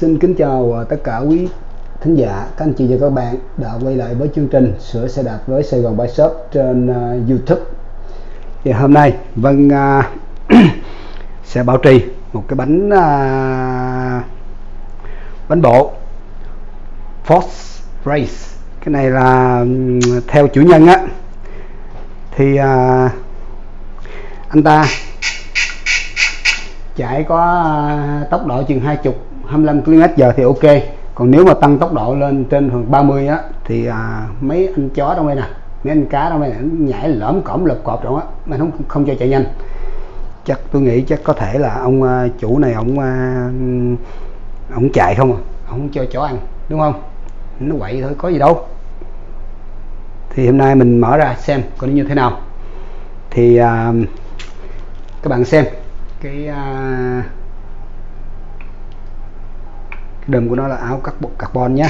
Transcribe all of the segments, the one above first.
Xin kính chào à, tất cả quý thính giả, các anh chị và các bạn đã quay lại với chương trình Sửa xe đạp với Sài Gòn Bike Shop trên uh, YouTube. Thì hôm nay Vân uh, sẽ bảo trì một cái bánh uh, bánh bộ Force Race. Cái này là um, theo chủ nhân á thì uh, anh ta chạy có uh, tốc độ chừng 20 25 km h thì ok. Còn nếu mà tăng tốc độ lên trên khoảng 30 á thì à, mấy anh chó trong đây nè mấy anh cá trong đây nè nhảy lõm cõm lật cọp rồi á mà không không cho chạy nhanh. Chắc tôi nghĩ chắc có thể là ông à, chủ này ông à, ông chạy không à ông cho chó ăn đúng không? Nó quậy thôi có gì đâu. Thì hôm nay mình mở ra xem coi nó như thế nào. Thì à, các bạn xem cái à, đầm của nó là áo carbon nhé.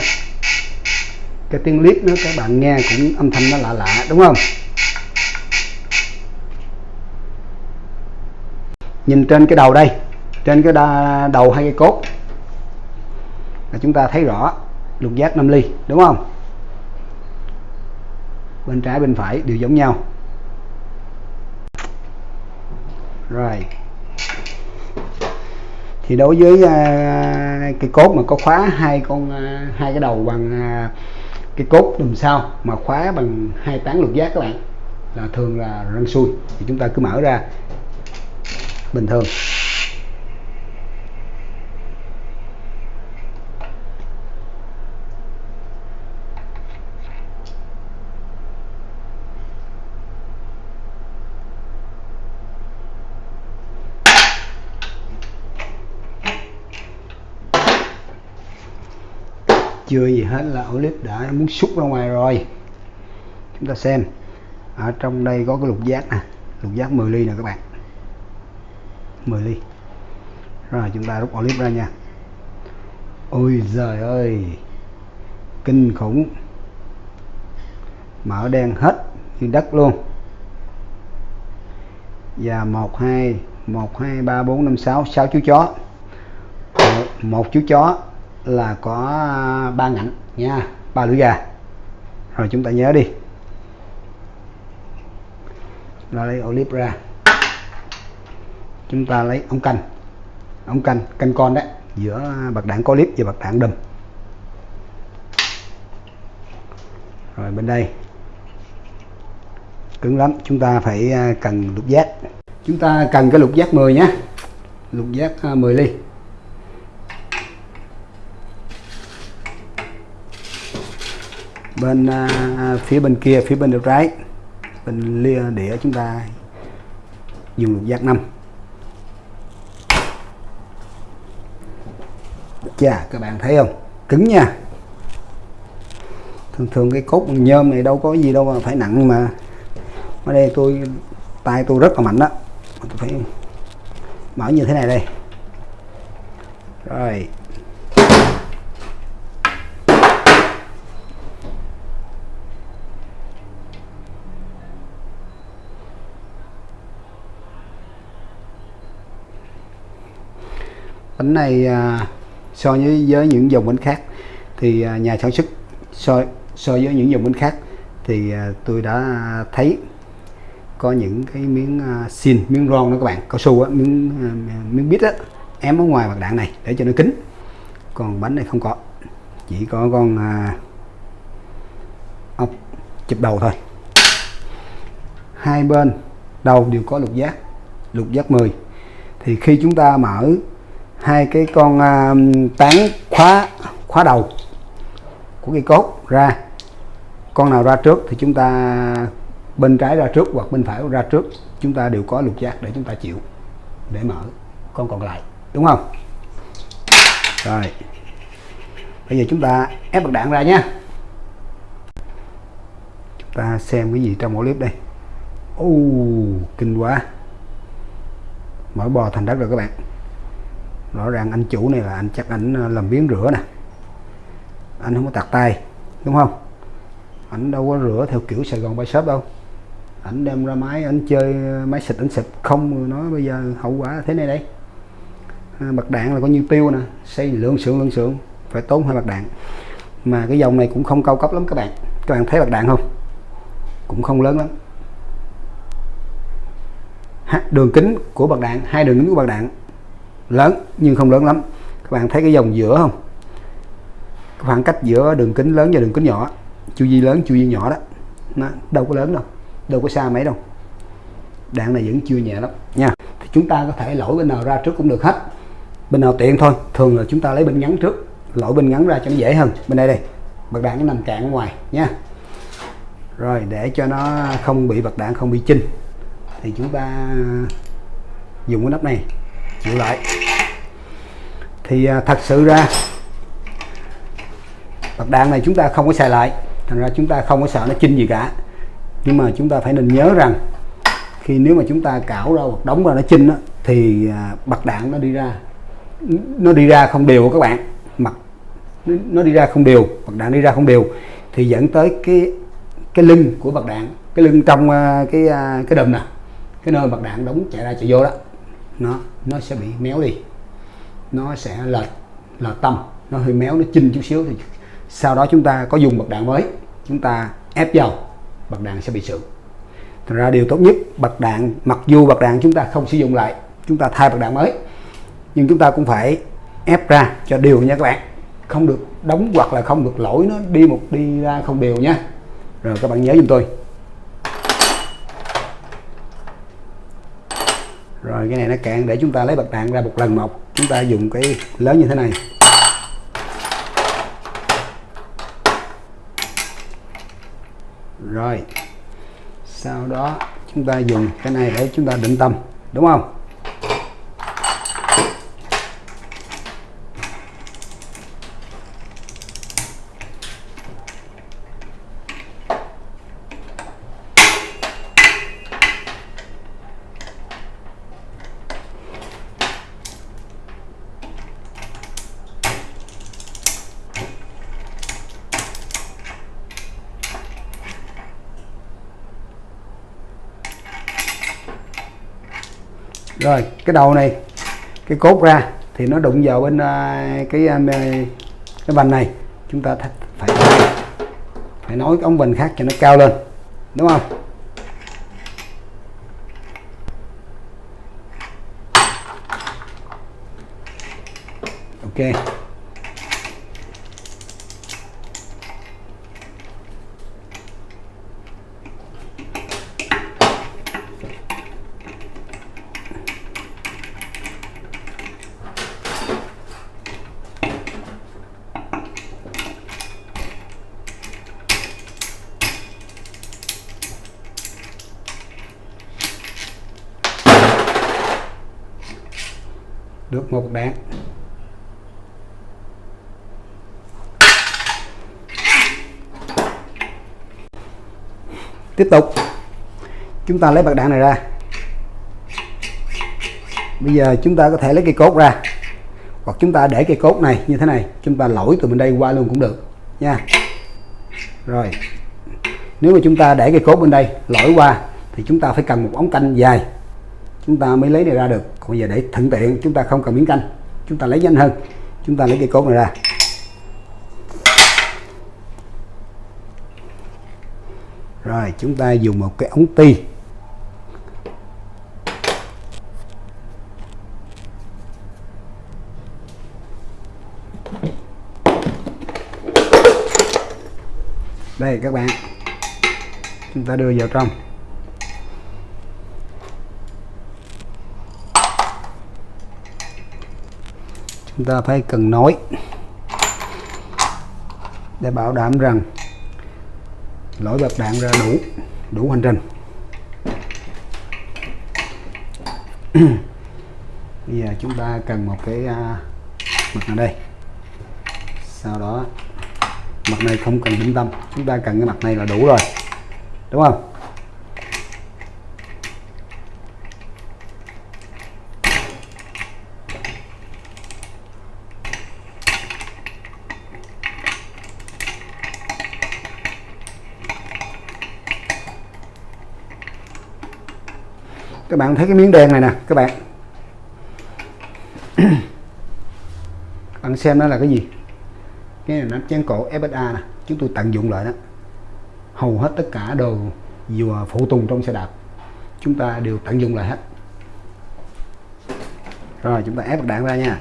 Cái tiếng clip nữa các bạn nghe cũng âm thanh nó lạ lạ đúng không? Nhìn trên cái đầu đây trên cái đầu hai cái cốt là chúng ta thấy rõ lục giác 5 ly đúng không? Bên trái bên phải đều giống nhau. Rồi. Thì đối với uh, cái cốt mà có khóa, hai con à, hai cái đầu bằng à, cái cốt đùm sau mà khóa bằng hai tán lục giác các bạn, là thường là răng xuôi thì chúng ta cứ mở ra, bình thường. Chưa gì hết là clip đã muốn xúc ra ngoài rồi. Chúng ta xem. Ở trong đây có cái lục giác nè. Lục giác 10 ly nè các bạn. 10 ly. Rồi, chúng ta rút clip ra nha. Ôi giời ơi. Kinh khủng. Mở đen hết như đất luôn. Và một, hai một, hai, ba, bốn, năm, sáu. Sáu chú chó. Một chú chó là có ba ngạnh nha, ba lưỡi gà. Rồi chúng ta nhớ đi. Rồi lấy clip ra. Chúng ta lấy ống canh. Ống canh canh con đấy, giữa bạc đạn có clip và bạc đạn đùm. Rồi bên đây. Cứng lắm, chúng ta phải à, cần lục giác. Chúng ta cần cái lục giác 10 nhé lục giác à, 10 ly. Bên à, phía bên kia phía bên đầu trái bên lia đĩa chúng ta dùng lục giác 5 chà các bạn thấy không? Cứng nha. Thường thường cái cốt bằng nhôm này đâu có gì đâu mà phải nặng mà. Ở đây tôi tay tôi rất là mạnh đó. Tôi phải mở như thế này đây. Rồi. Bánh này à, so với với những dòng bánh khác thì à, nhà sản xuất so so với những dòng bánh khác thì à, tôi đã thấy có những cái miếng à, xin miếng ron đó các bạn cao su á miếng à, miếng bít á ém ở ngoài mặt đạn này để cho nó kín. Còn bánh này không có chỉ có con à, ốc chụp đầu thôi. Hai bên đầu đều có lục giác lục giác 10 thì khi chúng ta mở hai cái con uh, tán khóa khóa đầu của cây cốt ra. Con nào ra trước thì chúng ta bên trái ra trước hoặc bên phải ra trước chúng ta đều có lục giác để chúng ta chịu để mở con còn lại đúng không? Rồi bây giờ chúng ta ép bật đạn ra nhé. Chúng ta xem cái gì trong mỗi clip đây. Ô kinh quá. Mở bò thành đất rồi các bạn rõ ràng anh chủ này là anh chắc ảnh ờ, làm biến rửa nè. Anh không có tạt tay đúng không? Anh đâu có rửa theo kiểu Sài Gòn bay shop đâu. Anh đem ra máy anh chơi ờ, máy xịt anh xịt. Không nói bây giờ hậu quả thế này đây. À, bạc đạn là có nhiêu tiêu nè. Xây lượng sượng lượng sượng phải tốn hai bạc đạn. Mà cái dòng này cũng không cao cấp lắm các bạn. Các bạn thấy bạc đạn không? Cũng không lớn lắm. Đường kính của bạc đạn hai đường kính của bạc đạn lớn, nhưng không lớn lắm. Các bạn thấy cái dòng giữa không? Khoảng cách giữa đường kính lớn và đường kính nhỏ. Chu vi lớn, chu vi nhỏ đó. Nó đâu có lớn đâu đâu có xa mấy đâu. Đạn này vẫn chưa nhẹ lắm, nha. Thì chúng ta có thể lỗi bên nào ra trước cũng được hết. Bên nào tiện thôi, thường là chúng ta lấy bên ngắn trước. Lỗi bên ngắn ra cho nó dễ hơn. Bên đây đây, bật đạn nó nằm cạn ở ngoài, nha. Rồi, để cho nó không bị bật đạn, không bị chinh. Thì chúng ta dùng cái nắp này chịu lại. Thì à, thật sự ra bạc đạn này chúng ta không có xài lại. Thành ra chúng ta không có sợ nó chinh gì cả. Nhưng mà chúng ta phải nên nhớ rằng khi nếu mà chúng ta cảo ra hoặc đóng ra nó chinh đó, thì à, bạc đạn nó đi ra nó đi ra không đều các bạn. Mặt nó đi ra không đều bạc đạn đi ra không đều. Thì dẫn tới cái cái lưng của bạc đạn cái lưng trong à, cái à, cái đùm nè cái nơi bạc đạn đóng chạy ra chạy vô đó nó nó sẽ bị méo đi. Nó sẽ lệch lệch tâm. Nó hơi méo, nó chinh chút xíu thì sau đó chúng ta có dùng bật đạn mới. Chúng ta ép vào bật đạn sẽ bị sự. Thật ra điều tốt nhất bật đạn, mặc dù bật đạn chúng ta không sử dụng lại, chúng ta thay bật đạn mới, nhưng chúng ta cũng phải ép ra cho đều nha các bạn. Không được đóng hoặc là không được lỗi nó, đi một, đi ra không đều nha. Rồi các bạn nhớ giùm tôi. Rồi, cái này nó cạn, để chúng ta lấy bật đạn ra một lần một chúng ta dùng cái lớn như thế này. Rồi, sau đó chúng ta dùng cái này để chúng ta định tâm, đúng không rồi cái đầu này, cái cốt ra thì nó đụng vào bên à, cái à, cái vành này. Chúng ta phải phải nói cái ống vành khác cho nó cao lên, đúng không? Ok. Được một đạn. Tiếp tục. Chúng ta lấy bạc đạn này ra. Bây giờ chúng ta có thể lấy cây cốt ra. Hoặc chúng ta để cây cốt này như thế này, chúng ta lỗi từ bên đây qua luôn cũng được, nha. Rồi. Nếu mà chúng ta để cây cốt bên đây lỗi qua, thì chúng ta phải cần một ống canh dài chúng ta mới lấy này ra được. Còn giờ để thuận tiện, chúng ta không cần miếng canh. Chúng ta lấy nhanh hơn. Chúng ta lấy cây cốt này ra. Rồi, chúng ta dùng một cái ống ti. Đây, các bạn. Chúng ta đưa vào trong. Ta phải cần nói để bảo đảm rằng lỗi bật đạn ra đủ đủ hành trình bây giờ chúng ta cần một cái à, mặt này. đây sau đó, mặt này không cần định tâm, chúng ta cần cái mặt này là đủ rồi, đúng không các bạn thấy cái miếng đen này nè, các bạn. Bạn xem đó là cái gì? Cái này nắp chén cổ FSA nè, chúng tôi tận dụng lại đó. Hầu hết tất cả đồ dù phụ tùng trong xe đạp, chúng ta đều tận dụng lại hết. Rồi, chúng ta ép đạn ra nha.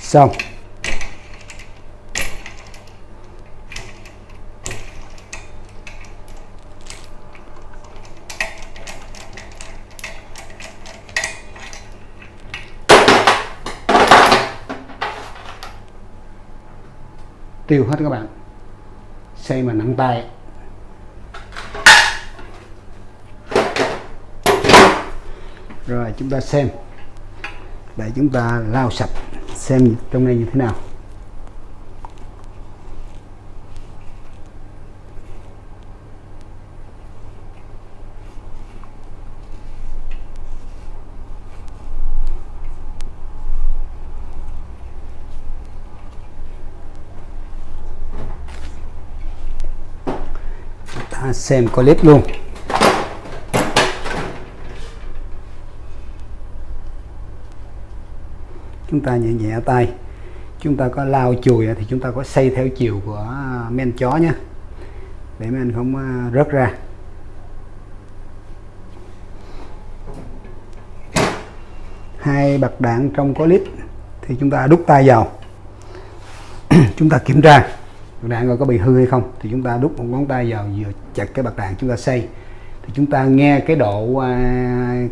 Xong. Tiêu hết các bạn. Xây mà nặng tay. Rồi, chúng ta xem. Để chúng ta lau sạch xem trong này như thế nào ta xem clip luôn. Chúng ta nhẹ nhẹ tay. Chúng ta có lao chùi thì chúng ta có xây theo chiều của à, men chó nhé để men không à, rớt ra. Hai bạc đạn trong có clip thì chúng ta đút tay vào. Chúng ta kiểm tra bạc đạn rồi có bị hư hay không? Thì chúng ta đút một ngón tay vào vừa chặt cái bạc đạn chúng ta xây. Thì chúng ta nghe cái độ à,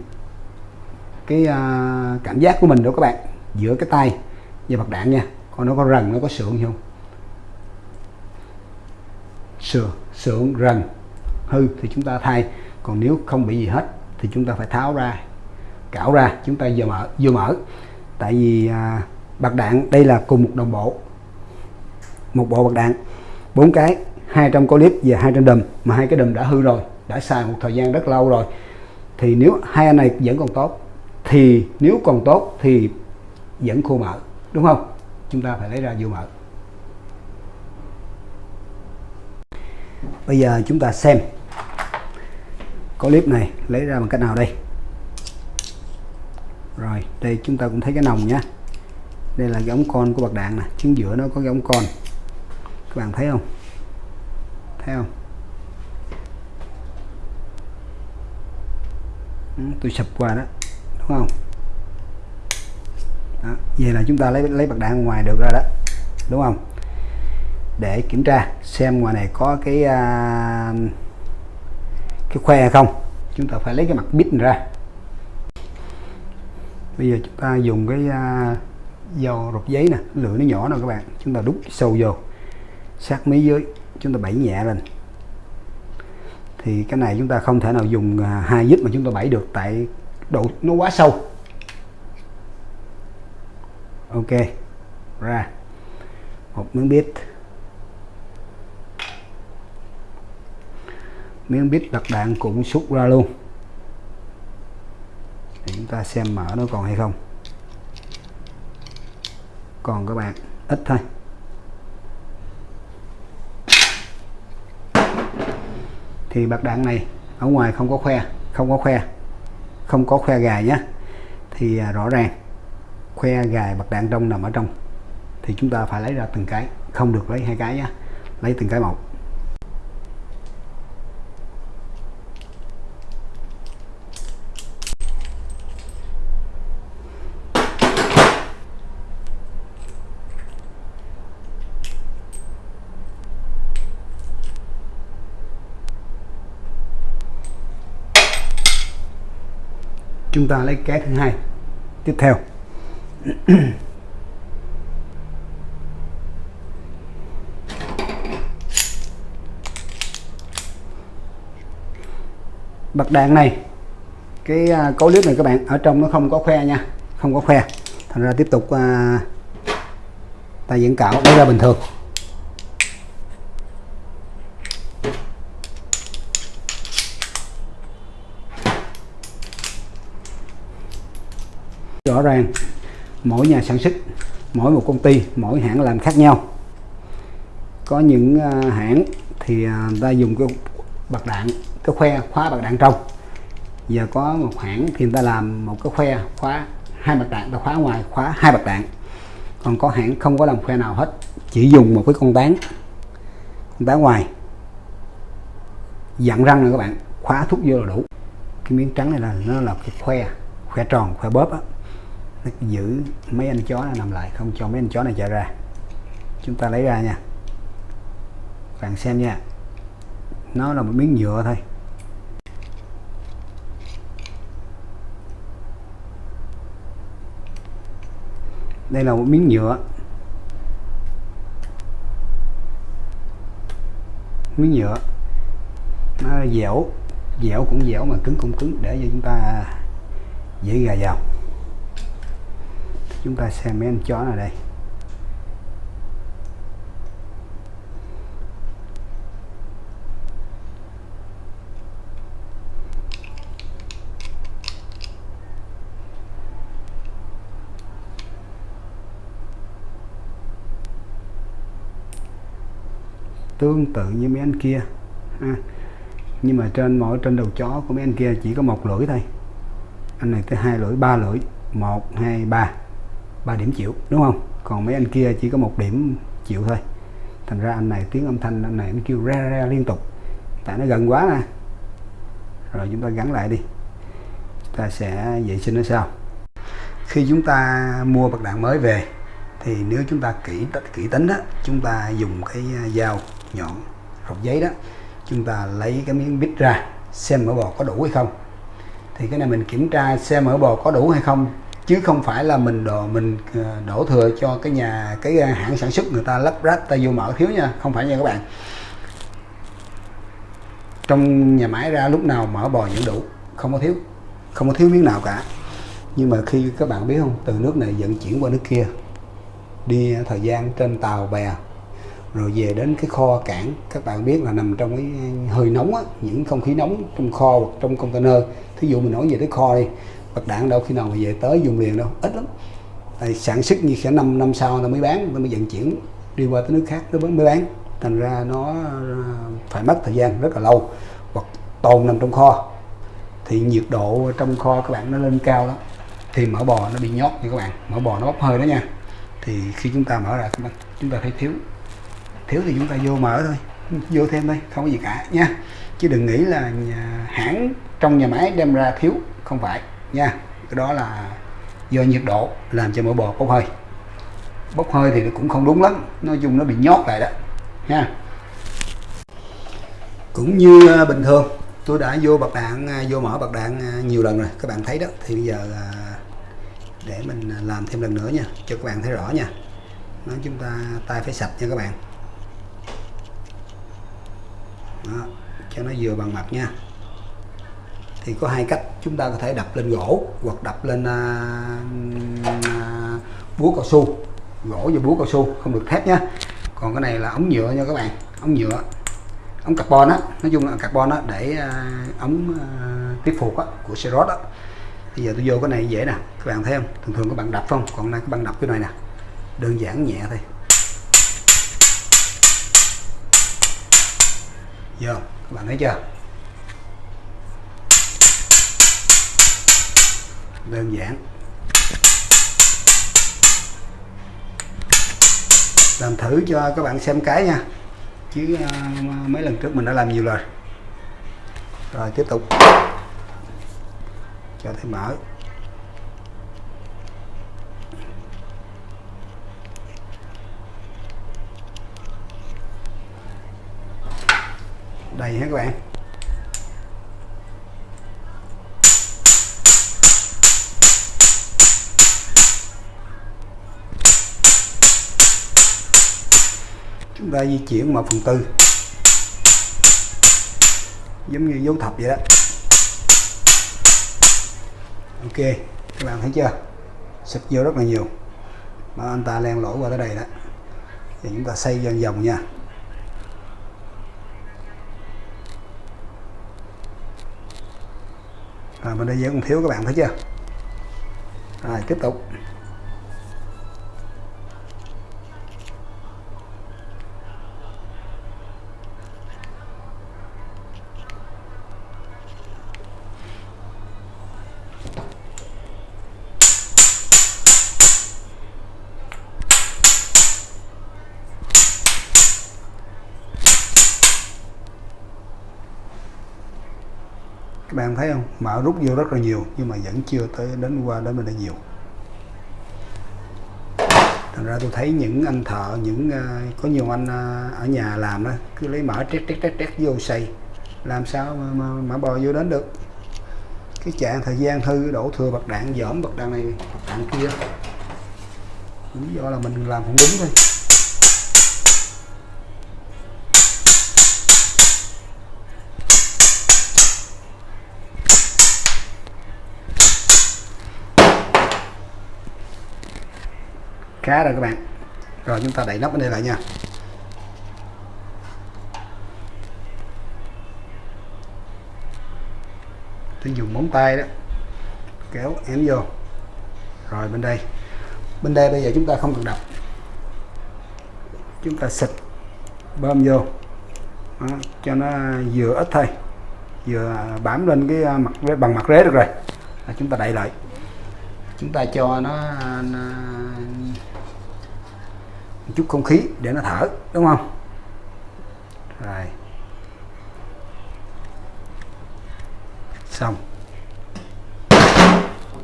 cái à, cảm giác của mình đó các bạn giữa cái tay và bạc đạn nha. Còn nó có rần nó có sượng không? Sườn sượng rần hư thì chúng ta thay. Còn nếu không bị gì hết thì chúng ta phải tháo ra cạo ra chúng ta vừa mở vừa mở. Tại vì à, bạc đạn đây là cùng một đồng bộ một bộ bạc đạn, bốn cái, hai trong clip và hai trong đầm mà hai cái đầm đã hư rồi, đã xài một thời gian rất lâu rồi. Thì nếu hai anh này vẫn còn tốt, thì nếu còn tốt thì vẫn khô mở, đúng không? Chúng ta phải lấy ra vô mở. Bây giờ chúng ta xem clip này lấy ra bằng cách nào đây? Rồi, đây chúng ta cũng thấy cái nòng nhé đây là cái ống con của bạc đạn nè, chính giữa nó có cái ống con các bạn thấy không? Thấy không? Ừ, tôi sập qua đó đúng không? Đó. vậy là chúng ta lấy lấy bạc đạn ngoài được rồi đó đúng không? Để kiểm tra xem ngoài này có cái à, cái khoe hay không. Chúng ta phải lấy cái mặt bít ra. Bây giờ chúng ta dùng cái à, dầu rột giấy nè lửa nó nhỏ nè các bạn chúng ta đút sâu vô sát mí dưới, chúng ta bẫy nhẹ lên. Thì cái này chúng ta không thể nào dùng à, hai dít mà chúng ta bẫy được tại độ, nó quá sâu. Ok, ra. Một miếng bít. Miếng bít đặt đạn cũng xúc ra luôn. Để chúng ta xem mở nó còn hay không. Còn các bạn, ít thôi. Thì bạc đạn này ở ngoài không có khoe không có khoe không có khoe gài nhé. Thì à, rõ ràng khoe gài bạc đạn trong nằm ở trong thì chúng ta phải lấy ra từng cái không được lấy hai cái nhé lấy từng cái một. Chúng ta lấy cái thứ hai. Tiếp theo. Bật đạn này. Cái à, cấu clip này các bạn ở trong nó không có khoe nha. Không có khoe. Thành ra tiếp tục à, ta diễn cạo nó ra bình thường. Rõ ràng, mỗi nhà sản xuất, mỗi một công ty, mỗi hãng làm khác nhau. Có những à, hãng thì à, người ta dùng cái bạc đạn, cái khoe khóa bạc đạn trong. Giờ có một hãng thì người ta làm một cái khoe khóa hai bạc đạn, ta khóa ngoài, khóa hai bạc đạn. Còn có hãng không có làm khoe nào hết, chỉ dùng một cái con tán con tán ngoài. Dặn răng này các bạn, khóa thuốc vô là đủ. Cái miếng trắng này là, nó là cái khoe khoe tròn, khoe bóp á nó giữ mấy anh chó này nằm lại, không cho mấy anh chó này chạy ra. Chúng ta lấy ra nha. Bạn xem nha. Nó là một miếng nhựa thôi. Đây là một miếng nhựa. Miếng nhựa. Nó dẻo. Dẻo cũng dẻo mà cứng cũng cứng. Để cho chúng ta dễ gà vào chúng ta xem mấy anh chó này đây. Tương tự như mấy anh kia. Ha. nhưng mà trên, mỗi trên đầu chó của mấy anh kia chỉ có một lưỡi thôi. Anh này tới hai lưỡi, ba lưỡi. Một, hai, ba ba điểm chịu, đúng không? Còn mấy anh kia chỉ có một điểm chịu thôi. Thành ra anh này tiếng âm thanh anh này anh kêu ra ra liên tục. Tại nó gần quá nè. Rồi chúng ta gắn lại đi. Chúng ta sẽ vệ sinh nó sau. Khi chúng ta mua bạc đạn mới về, thì nếu chúng ta kỹ kỹ tính đó, chúng ta dùng cái dao nhọn, rọc giấy đó, chúng ta lấy cái miếng bít ra xem mỡ bò có đủ hay không. Thì cái này mình kiểm tra xem mỡ bò có đủ hay không chứ không phải là mình đổ mình ờ, đổ thừa cho cái nhà cái ờ, hãng sản xuất người ta lắp ráp ta vô mở thiếu nha không phải nha các bạn. Trong nhà máy ra lúc nào mở bò vẫn đủ không có thiếu không có thiếu miếng nào cả. Nhưng mà khi các bạn biết không từ nước này vận chuyển qua nước kia đi thời gian trên tàu bè rồi về đến cái kho cảng các bạn biết là nằm trong cái ờ, hơi nóng á, những không khí nóng trong kho hoặc trong container. Thí dụ mình nói về tới kho đi bật đạn đâu khi nào mà về tới dùng liền đâu ít lắm. Tại sản xuất như khả năm năm sau nó mới bán nó mới vận chuyển đi qua tới nước khác nó mới bán. Thành ra nó ờ, phải mất thời gian rất là lâu hoặc tồn nằm trong kho. Thì nhiệt độ trong kho các bạn nó lên cao đó thì mỡ bò nó bị nhót nha các bạn. Mỡ bò nó bốc hơi đó nha. Thì khi chúng ta mở ra chúng ta thấy thiếu. Thiếu thì chúng ta vô mở thôi vô thêm thôi không có gì cả nha. Chứ đừng nghĩ là nhà, hãng trong nhà máy đem ra thiếu không phải nha. Cái đó là do nhiệt độ làm cho mỡ bò bốc hơi. Bốc hơi thì cũng không đúng lắm nói chung nó bị nhót lại đó nha cũng như à, bình thường tôi đã vô bạc đạn à, vô mở bạc đạn à, nhiều lần rồi các bạn thấy đó. Thì bây giờ để mình làm thêm lần nữa nha cho các bạn thấy rõ nha. Nói chúng ta tay phải sạch nha các bạn. Đó, cho nó vừa bằng mặt nha thì có hai cách chúng ta có thể đập lên gỗ hoặc đập lên à, à, búa cao su. Gỗ và búa cao su không được thép nhé còn cái này là ống nhựa nha các bạn. Ống nhựa ống carbon á. Nói chung là carbon á để à, ống à, tiếp phục á của xe á. Bây giờ tôi vô cái này dễ nè. Các bạn thấy không? Thường thường các bạn đập không? Còn này các bạn đập cái này nè. Đơn giản nhẹ thôi. Giờ các bạn thấy chưa? Đơn giản. Làm thử cho các bạn xem cái nha. Chứ ờ, mấy lần trước mình đã làm nhiều rồi. Rồi, tiếp tục. Cho thêm mở. Đây hết các bạn? Chúng ta di chuyển một phần tư. Giống như dấu thập vậy đó. Ok, các bạn thấy chưa? Sụp vô rất là nhiều. Mà anh ta len lỗ qua tới đây đó. Thì chúng ta xây dần vòng nha. Rồi bên đây vẫn còn thiếu các bạn thấy chưa? Rồi, tiếp tục các bạn mà rút vô rất là nhiều nhưng mà vẫn chưa tới đến qua đến bên đây nhiều. Thành ra tôi thấy những anh thợ những ờ, có nhiều anh ờ, ở nhà làm đó cứ lấy mở trét trét trét trét vô xây làm sao mà, mà, mà bò vô đến được. Cái trạng thời gian thư đổ thừa bạc đạn dởm bạc đạn này bạc đạn kia. Lý do là mình làm không đúng thôi. Khá rồi các bạn. Rồi chúng ta đẩy nắp bên đây lại nha. Tôi dùng móng tay đó. Kéo ém vô. Rồi bên đây. Bên đây bây giờ chúng ta không cần đập. Chúng ta xịt bơm vô. Đó, cho nó vừa ít thôi. Vừa bám lên cái à, mặt bằng mặt rế được rồi. À, chúng ta đậy lại. Chúng ta cho nó, nó một chút không khí để nó thở, đúng không? Rồi. Xong.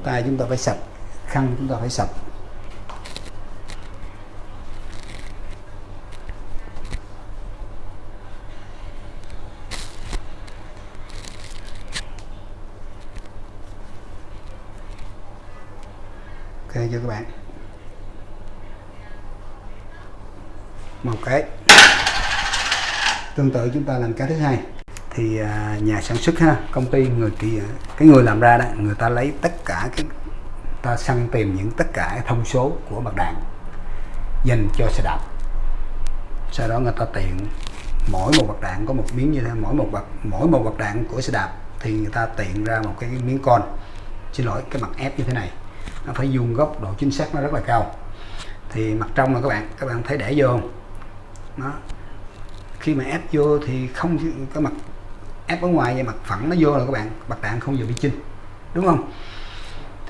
Tay chúng ta phải sạch, khăn chúng ta phải sạch ok cho các bạn một cái tương tự chúng ta làm cái thứ hai. Thì à, nhà sản xuất ha, công ty người kia, cái người làm ra đó, người ta lấy tất cả cái, ta săn tìm những tất cả thông số của mặt đạn, dành cho xe đạp. Sau đó người ta tiện, mỗi một bậc đạn có một miếng như thế, mỗi một bậc mỗi một bậc đạn của xe đạp thì người ta tiện ra một cái miếng con. Xin lỗi, cái mặt ép như thế này, nó phải dùng góc độ chính xác nó rất là cao. Thì mặt trong là các bạn các bạn thấy để vô không? Đó khi mà ép vô thì không cái mặt ép ở ngoài và mặt phẳng nó vô là các bạn bạc đạn không vừa bị chinh đúng không?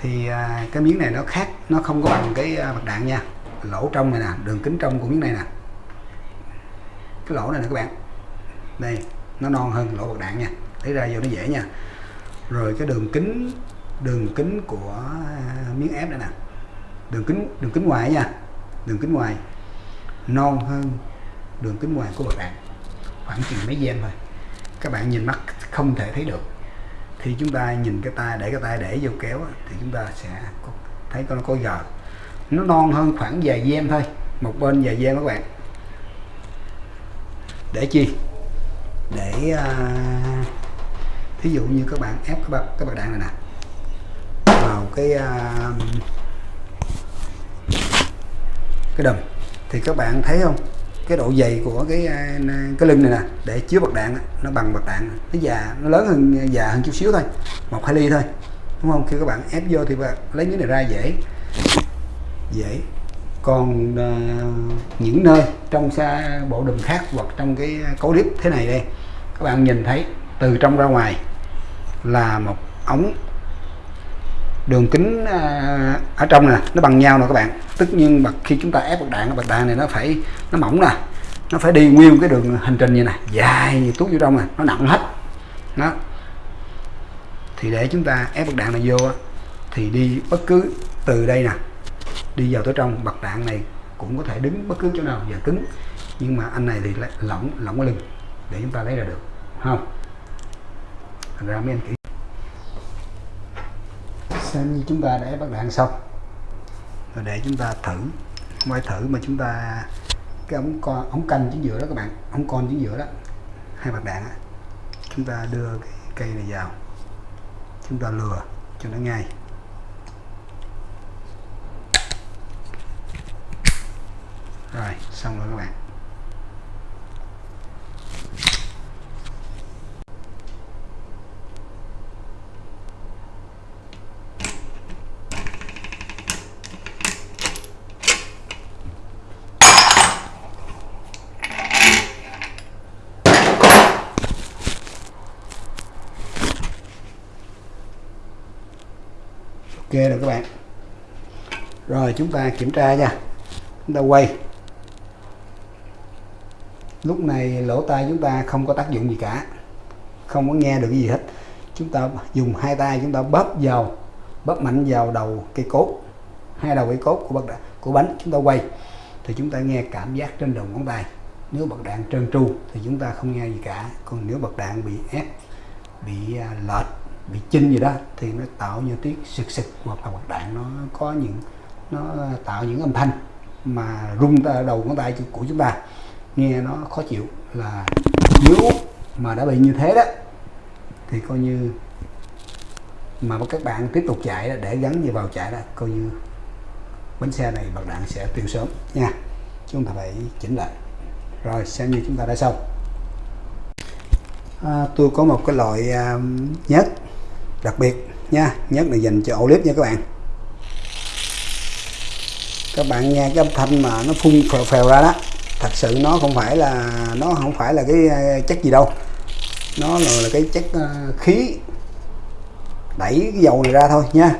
Thì à, cái miếng này nó khác nó không có bằng cái à, bạc đạn nha. Lỗ trong này nè đường kính trong của miếng này nè. Cái lỗ này nè các bạn đây nó non hơn lỗ bạc đạn nha lấy ra vô nó dễ nha. Rồi cái đường kính đường kính của à, miếng ép đây nè. Đường kính đường kính ngoài nha đường kính ngoài non hơn đường kính ngoài của bạc đạn khoảng chừng mấy gen thôi. Các bạn nhìn mắt không thể thấy được. Thì chúng ta nhìn cái tay để cái tay để vô kéo thì chúng ta sẽ thấy con nó có gờ. Nó non hơn khoảng vài gen thôi một bên vài gen các bạn. Để chi? Để à, thí dụ như các bạn ép các bạn các bạn đạn này nè. Vào cái à, cái đầm thì các bạn thấy không? Cái độ dày của cái à, cái lưng này nè để chứa bạc đạn nó bằng bạc đạn nó già nó lớn hơn già hơn chút xíu thôi một hai ly thôi đúng không? Khi các bạn ép vô thì bạn lấy cái này ra dễ dễ. Còn uh, những nơi trong xa bộ đùm khác hoặc trong cái cấu clip thế này đây các bạn nhìn thấy từ trong ra ngoài là một ống đường kính à, ở trong nè, nó bằng nhau nè các bạn. Tất nhiên mà khi chúng ta ép bạc đạn bạc đạn này nó phải, nó mỏng nè. Nó phải đi nguyên cái đường hành trình như này, dài tuốt vô trong nè, nó nặng hết. Nó. thì để chúng ta ép bạc đạn này vô thì đi bất cứ từ đây nè, đi vào tới trong bật đạn này cũng có thể đứng bất cứ chỗ nào giờ cứng. Nhưng mà anh này thì lỏng lỏng cái lưng, để chúng ta lấy ra được, không? Thành ra mấy anh kỹ xem như chúng ta đã ép bạc đạn xong. Rồi để chúng ta thử, ngoài thử mà chúng ta, cái ống con ống canh chính giữa đó các bạn, ống con chính giữa đó, hai bạc đạn đó. chúng ta đưa cái cây này vào. Chúng ta lừa cho nó ngay. Rồi, xong rồi các bạn. Được rồi các bạn. Rồi, chúng ta kiểm tra nha. Chúng ta quay. Lúc này lỗ tai chúng ta không có tác dụng gì cả. Không có nghe được cái gì hết. Chúng ta dùng hai tay chúng ta bóp vào, bóp mạnh vào đầu cây cốt. Hai đầu cây cốt của bậc đạn, của bánh chúng ta quay. Thì chúng ta nghe cảm giác trên đầu ngón tay. Nếu bậc đạn trơn tru thì chúng ta không nghe gì cả. Còn nếu bậc đạn bị ép, bị à, lệch bị chinh gì đó thì nó tạo như tiếng sực sực hoặc là bật đạn nó có những nó tạo những âm thanh mà rung ta đầu ngón tay của chúng ta. Nghe nó khó chịu là nếu mà đã bị như thế đó thì coi như mà các bạn tiếp tục chạy để gắn như vào chạy đó coi như bánh xe này bật đạn sẽ tiêu sớm nha. Chúng ta phải chỉnh lại. Rồi xem như chúng ta đã xong. À, tôi có một cái loại à, uh, nhất đặc biệt nha nhất là dành cho ổ clip nha các bạn. Các bạn nghe cái âm thanh mà nó phun phèo phèo ra đó thật sự nó không phải là nó không phải là cái ờ, chất gì đâu. Nó là, là cái chất ờ, khí đẩy cái dầu này ra thôi nha.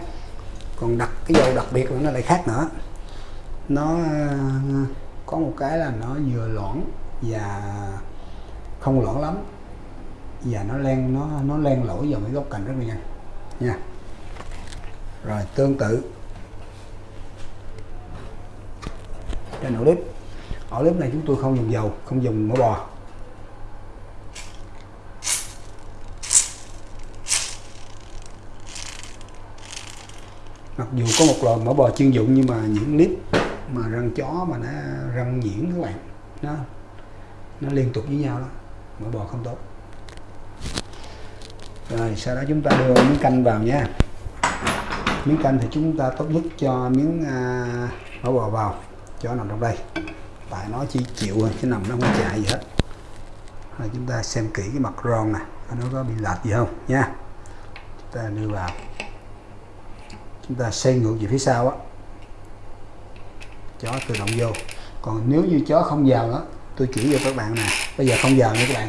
Còn đặt cái dầu đặc biệt là nó lại khác nữa. Nó ờ, có một cái là nó vừa loãng và không loãng lắm và nó len, nó nó len lỏi vào mấy góc cạnh rất là nhanh. Nha. Rồi, tương tự. Trên ổ clip ổ clip này chúng tôi không dùng dầu, không dùng mỡ bò. Mặc dù có một loại mỡ bò chuyên dụng nhưng mà những clip mà răng chó mà nó răng nhuyễn các bạn, nó nó liên tục với nhau đó. Mỡ bò không tốt rồi sau đó chúng ta đưa miếng canh vào nha. Miếng canh thì chúng ta tốt nhất cho miếng à, mỡ bò vào cho nằm trong đây. Tại nó chỉ chịu chứ nằm nó không chạy gì hết. Rồi chúng ta xem kỹ cái mặt ron nè nó có bị lệch gì không nha. Chúng ta đưa vào. Chúng ta xoay ngược về phía sau á. Chó tự động vô. Còn nếu như chó không vào đó tôi chỉ cho các bạn nè. Bây giờ không vào nha các bạn.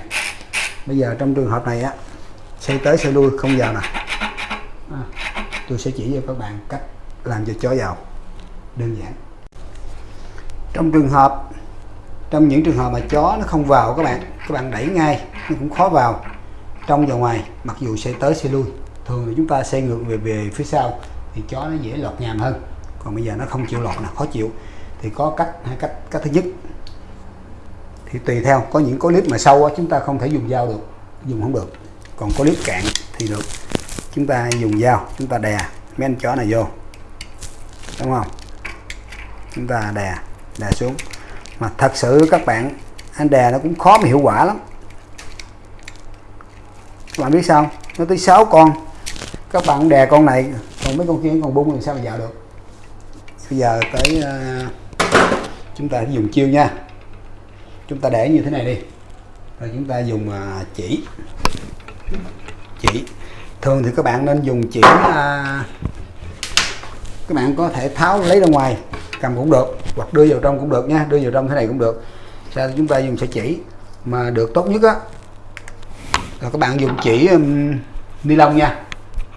Bây giờ trong trường hợp này á xoay tới xoay lui không vào nè. À, tôi sẽ chỉ cho các bạn cách làm cho chó vào. Đơn giản. Trong trường hợp trong những trường hợp mà chó nó không vào các bạn các bạn đẩy ngay nó cũng khó vào. Trong và ngoài mặc dù sẽ tới sẽ lui thường thì chúng ta xe ngược về về phía sau thì chó nó dễ lọt nhàm hơn. Còn bây giờ nó không chịu lọt là khó chịu. Thì có cách hai cách cách thứ nhất. Thì tùy theo có những có clip mà sâu á, chúng ta không thể dùng dao được dùng không được còn có clip cạn thì được. Chúng ta dùng dao chúng ta đè mấy anh chó này vô. Đúng không? Chúng ta đè đè xuống. Mà thật sự các bạn anh đè nó cũng khó mà hiệu quả lắm. Các bạn biết sao nó tới 6 con. Các bạn đè con này còn mấy con kia còn bung thì sao mà dạo được? Bây giờ tới uh, chúng ta dùng chiêu nha. Chúng ta để như thế này đi. Rồi chúng ta dùng uh, chỉ chỉ. Thường thì các bạn nên dùng chỉ à, các bạn có thể tháo lấy ra ngoài cầm cũng được hoặc đưa vào trong cũng được nha đưa vào trong thế này cũng được. Sau chúng ta dùng sợi chỉ mà được tốt nhất á là các bạn dùng chỉ um, ni lông nha.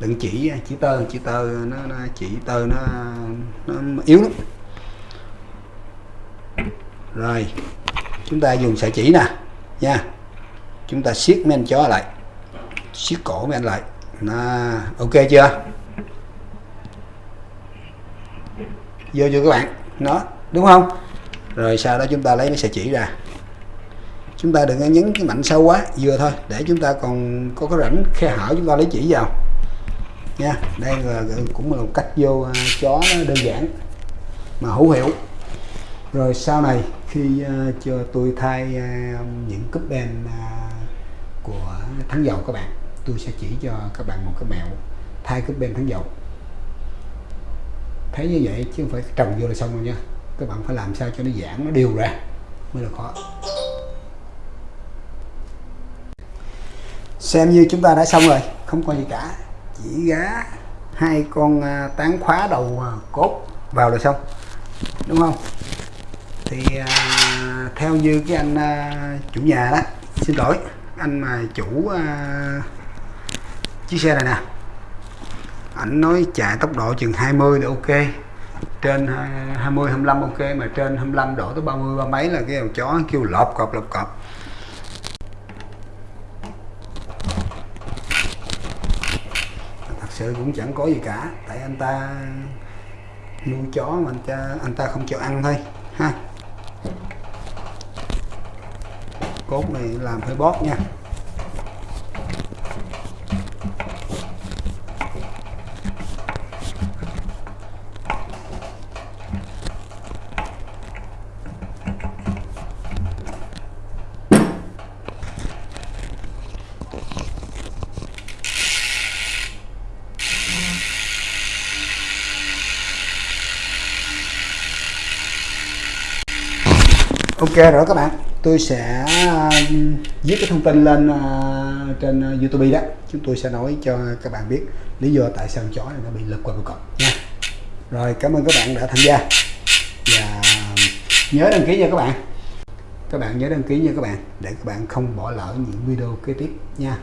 Đừng chỉ chỉ tơ chỉ tơ nó, nó chỉ tơ nó, nó yếu lắm. Rồi chúng ta dùng sợi chỉ nè nha. Chúng ta siết men chó lại siết cổ men lại. Nó ok chưa? Vô chưa các bạn. Nó đúng không? Rồi sau đó chúng ta lấy cái sợi chỉ ra. Chúng ta đừng nhấn cái mạnh sâu quá vừa thôi. Để chúng ta còn có cái rãnh khe hở chúng ta lấy chỉ vào. Nha đây là cũng là một cách vô à, chó nó đơn giản mà hữu hiệu. Rồi sau này khi uh, cho tôi thay uh, những cúp đèn uh, của thắng dầu các bạn tôi sẽ chỉ cho các bạn một cái mẹo thay cái bên thắng dầu. Thấy như vậy chứ không phải trồng vô là xong rồi nha. Các bạn phải làm sao cho nó giãn nó đều ra mới là khó. Xem như chúng ta đã xong rồi không có gì cả. Chỉ gá hai con à, tán khóa đầu à, cốt vào là xong đúng không? Thì à, theo như cái anh à, chủ nhà đó xin lỗi anh mà chủ à, chiếc xe này nè. Ảnh nói chạy tốc độ chừng 20 là ok. Trên 20 25 ok, mà trên 25 độ tới 30 ba mấy là cái đầu chó kêu lọp cọp lọp cọp. Thật sự cũng chẳng có gì cả, tại anh ta nuôi chó mà anh ta anh ta không cho ăn thôi, ha. Cốt này làm hơi bóp nha. Ok rồi các bạn. Tôi sẽ um, viết cái thông tin lên à, trên à, youtube đó. Chúng tôi sẽ nói cho các bạn biết lý do tại sao chó này nó bị lật qua cầu cọc nha. Rồi, cảm ơn các bạn đã tham gia. Và um, nhớ đăng ký nha các bạn. Các bạn nhớ đăng ký nha các bạn, để các bạn không bỏ lỡ những video kế tiếp nha.